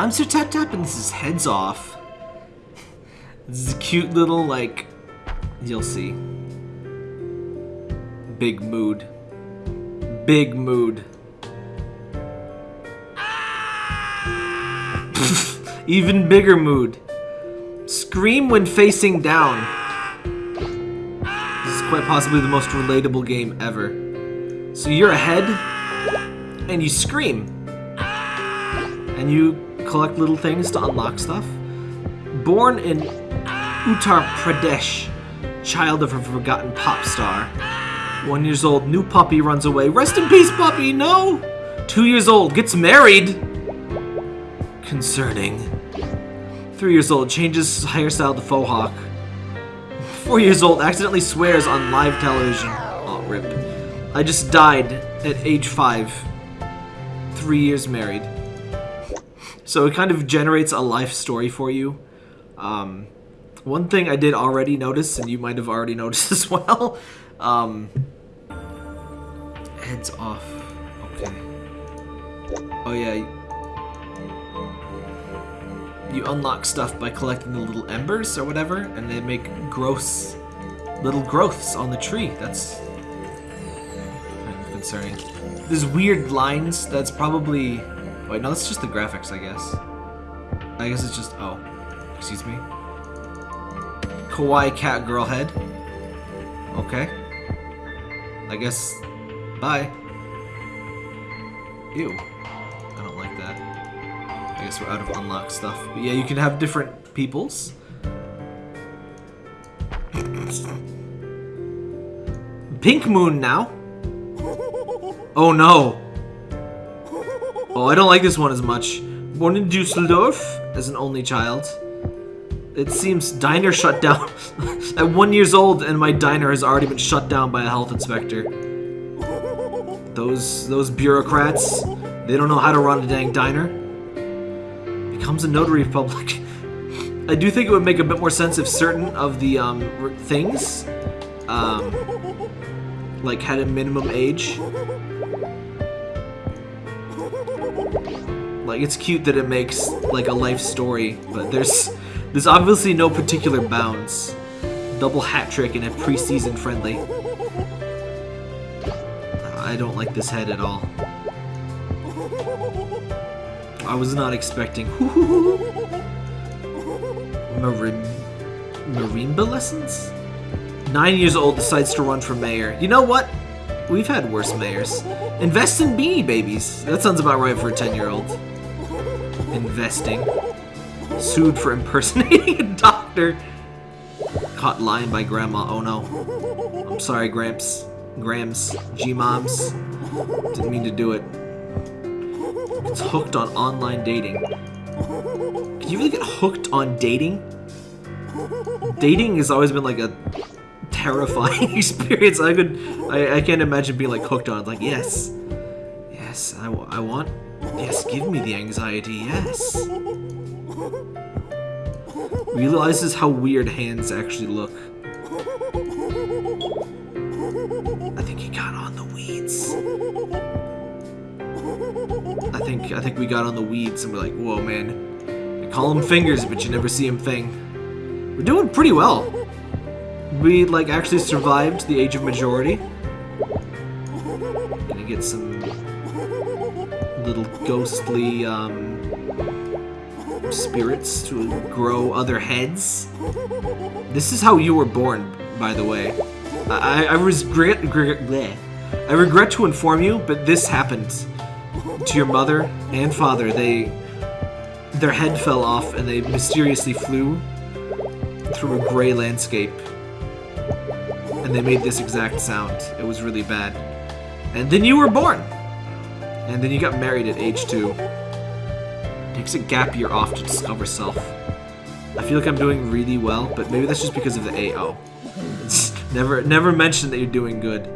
I'm Sir Tap Tap and this is Heads Off. This is a cute little, like, you'll see. Big mood. Big mood. Even bigger mood. Scream when facing down. This is quite possibly the most relatable game ever. So you're ahead, and you scream. And you collect little things to unlock stuff. Born in Uttar Pradesh, child of a forgotten pop star. One years old, new puppy runs away. Rest in peace, puppy, no! Two years old, gets married. Concerning. Three years old, changes hairstyle to faux hawk. Four years old, accidentally swears on live television. Oh, rip. I just died at age five. Three years married. So it kind of generates a life story for you. Um, one thing I did already notice, and you might have already noticed as well, um, heads off. Okay. Oh yeah. You unlock stuff by collecting the little embers or whatever, and they make gross little growths on the tree. That's concerning. There's weird lines that's probably Wait, no, that's just the graphics, I guess. I guess it's just... Oh. Excuse me. Kawaii cat girl head. Okay. I guess... Bye. Ew. I don't like that. I guess we're out of unlock stuff. But yeah, you can have different peoples. Pink Moon now. Oh no. Oh, I don't like this one as much. Born in Dusseldorf as an only child. It seems diner shut down. At one years old and my diner has already been shut down by a health inspector. Those those bureaucrats, they don't know how to run a dang diner. Becomes a notary public. I do think it would make a bit more sense if certain of the um, things um, like had a minimum age Like, it's cute that it makes, like, a life story, but there's, there's obviously no particular bounds. Double hat trick in a preseason friendly. I don't like this head at all. I was not expecting... Marim... Marimba lessons? Nine years old decides to run for mayor. You know what? We've had worse mayors. Invest in Beanie Babies. That sounds about right for a 10-year-old investing. Sued for impersonating a doctor. Caught lying by grandma. Oh no. I'm sorry, Gramps. Grams. G-moms. Didn't mean to do it. It's hooked on online dating. Can you really get hooked on dating? Dating has always been like a terrifying experience. I could, I, I can't imagine being like hooked on. Like, yes, yes, I, I want Yes, give me the anxiety, yes. Realizes how weird hands actually look. I think he got on the weeds. I think I think we got on the weeds and we're like, whoa man. You call them fingers, but you never see them thing. We're doing pretty well. We like actually survived the age of majority. Gonna get some little ghostly um, spirits to grow other heads. This is how you were born, by the way. I, I regret, regret, I regret to inform you, but this happened to your mother and father. They, their head fell off and they mysteriously flew through a gray landscape. And they made this exact sound. It was really bad. And then you were born. And then you got married at age two. Takes a gap year off to discover self. I feel like I'm doing really well, but maybe that's just because of the AO. Never never mentioned that you're doing good.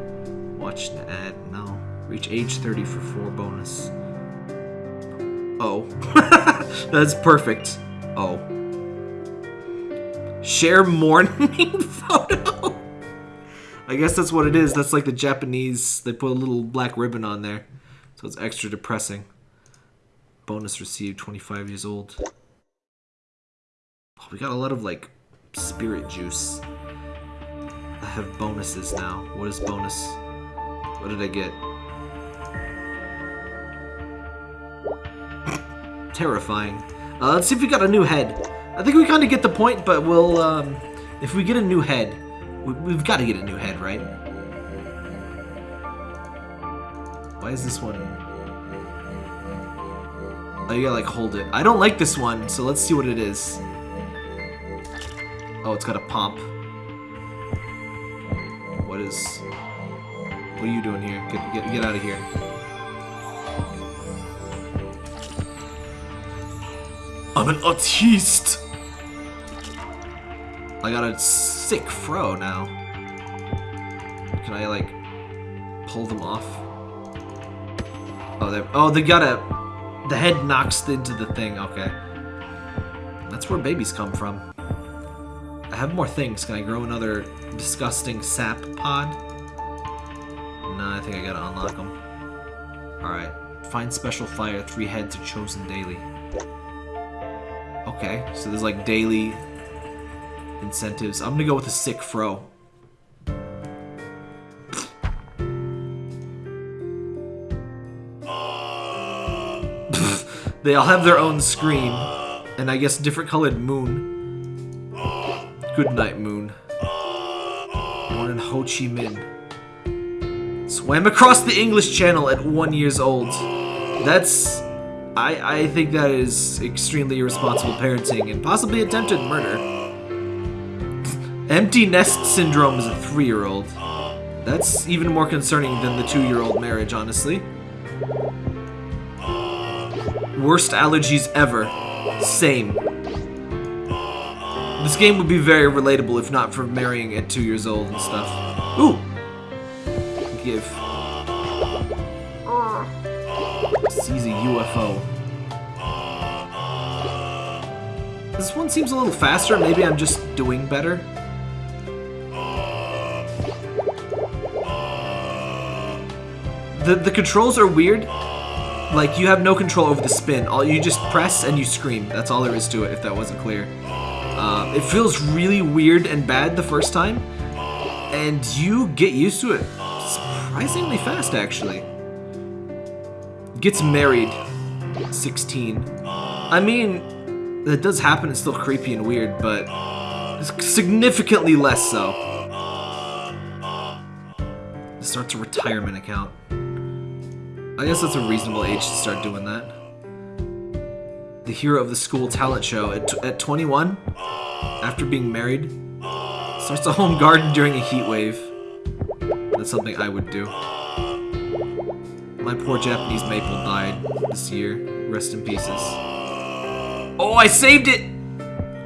Watch the ad. now. Reach age 30 for 4 bonus. Oh. that's perfect. Oh. Share mourning photo. I guess that's what it is. That's like the Japanese. They put a little black ribbon on there. So it's extra depressing. Bonus received, 25 years old. Oh, we got a lot of, like, spirit juice. I have bonuses now. What is bonus? What did I get? Terrifying. Uh, let's see if we got a new head. I think we kind of get the point, but we'll, um, if we get a new head, we, have got to get a new head, right? Why is this one? Oh, you gotta like hold it. I don't like this one, so let's see what it is. Oh, it's got a pomp. What is... What are you doing here? Get, get, get out of here. I'm an artiste! I got a sick fro now. Can I, like, pull them off? Oh, oh, they oh, they got a... The head knocks into the thing. Okay. That's where babies come from. I have more things. Can I grow another disgusting sap pod? No, I think I gotta unlock them. Alright. Find special fire. Three heads are chosen daily. Okay, so there's like daily incentives. I'm gonna go with a sick fro. They all have their own screen. And I guess different colored moon. Good night, moon. Born in Ho Chi Minh. Swam across the English Channel at one years old. That's... I, I think that is extremely irresponsible parenting and possibly attempted murder. Empty nest syndrome as a three-year-old. That's even more concerning than the two-year-old marriage, honestly. Worst allergies ever. Same. This game would be very relatable if not for marrying at two years old and stuff. Ooh! Give. Sees a UFO. This one seems a little faster. Maybe I'm just doing better. The, the controls are weird. Like, you have no control over the spin. All You just press and you scream. That's all there is to it, if that wasn't clear. Uh, it feels really weird and bad the first time, and you get used to it surprisingly fast, actually. Gets married, 16. I mean, that does happen, it's still creepy and weird, but significantly less so. Starts a retirement account. I guess that's a reasonable age to start doing that the hero of the school talent show at, at 21, after being married, starts a home garden during a heat wave. That's something I would do. My poor Japanese maple died this year. Rest in pieces. Oh, I saved it!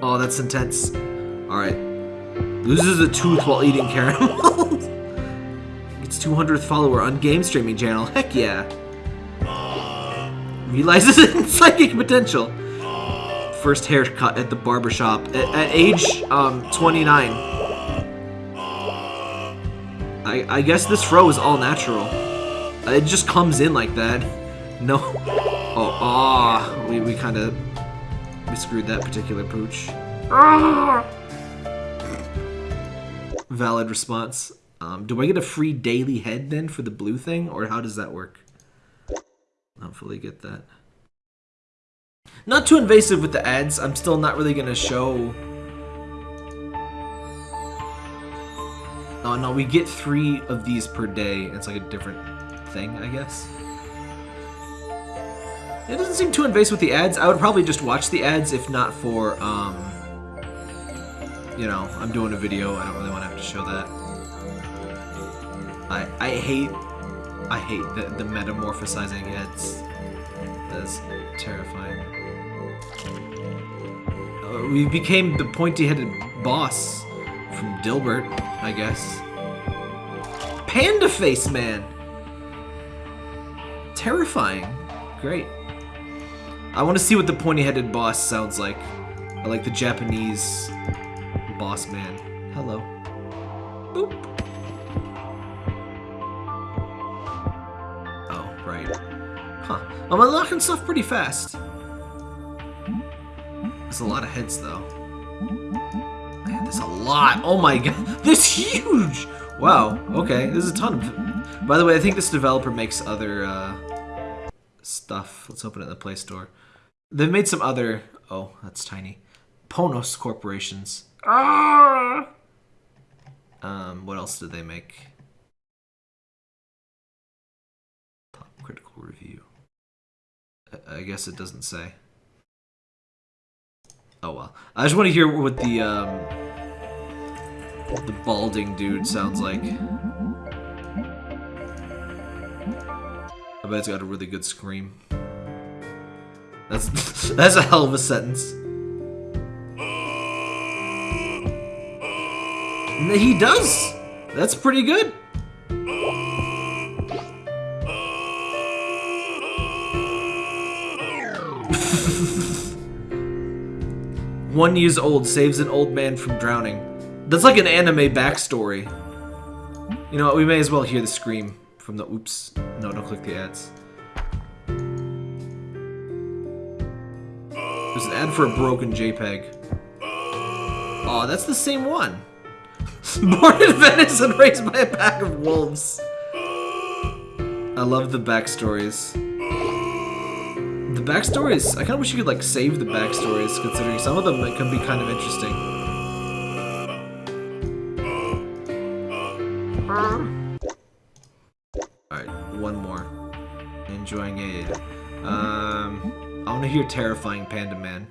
Oh, that's intense. Alright. Loses a tooth while eating caramels. Gets 200th follower on game streaming channel. Heck yeah realizes its psychic potential. First haircut at the barbershop at, at age um, 29. I, I guess this fro is all natural. It just comes in like that. No. Oh, ah. Oh, we, we kind of we screwed that particular pooch. Valid response. Um, do I get a free daily head then for the blue thing, or how does that work? not fully get that. Not too invasive with the ads. I'm still not really going to show... Oh, no, we get three of these per day. It's like a different thing, I guess. It doesn't seem too invasive with the ads. I would probably just watch the ads if not for, um... You know, I'm doing a video. I don't really want to have to show that. I, I hate I hate the, the metamorphosizing heads. That's terrifying. Uh, we became the pointy-headed boss from Dilbert, I guess. Panda Face Man! Terrifying. Great. I want to see what the pointy-headed boss sounds like. I like the Japanese boss man. Hello. Boop. Huh. I'm unlocking stuff pretty fast. There's a lot of heads, though. Man, there's a lot. Oh my god. This huge! Wow. Okay. There's a ton of... By the way, I think this developer makes other, uh... Stuff. Let's open it in the Play Store. They've made some other... Oh, that's tiny. Ponos corporations. Ah! Um, what else did they make? Review. I- guess it doesn't say. Oh well. I just want to hear what the um the balding dude sounds like. I bet it's got a really good scream. That's that's a hell of a sentence. He does. That's pretty good. One years old saves an old man from drowning. That's like an anime backstory. You know what? We may as well hear the scream from the oops. No, don't click the ads. There's an ad for a broken JPEG. Oh, that's the same one. Born in Venice and raised by a pack of wolves. I love the backstories backstories, I kind of wish you could like save the backstories, considering some of them can be kind of interesting. Alright, one more. Enjoying it. Um, I want to hear Terrifying Panda Man.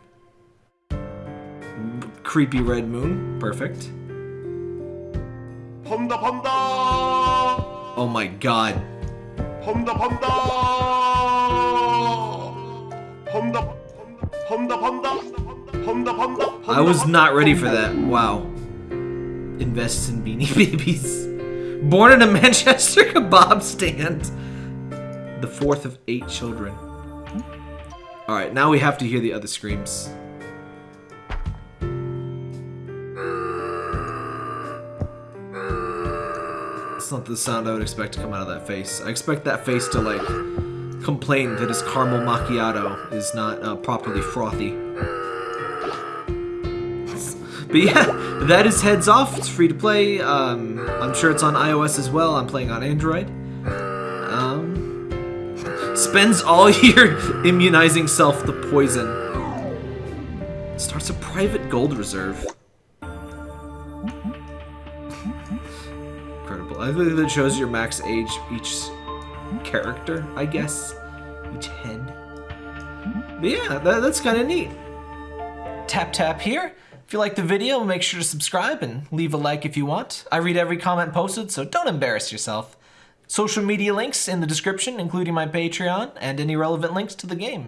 Creepy Red Moon, perfect. Panda Panda! Oh my god. Panda Panda! I was not ready for that. Wow. Invests in Beanie Babies. Born in a Manchester kebab stand. The fourth of eight children. Alright, now we have to hear the other screams. It's not the sound I would expect to come out of that face. I expect that face to, like, complain that his caramel macchiato is not uh, properly frothy. But yeah, that is Heads Off. It's free to play. Um, I'm sure it's on iOS as well. I'm playing on Android. Um, spends all year immunizing self the poison. Starts a private gold reserve. Incredible. I think that shows your max age each character, I guess. Each head. But yeah, that, that's kind of neat. Tap tap here. If you like the video, make sure to subscribe and leave a like if you want. I read every comment posted, so don't embarrass yourself. Social media links in the description, including my Patreon and any relevant links to the game.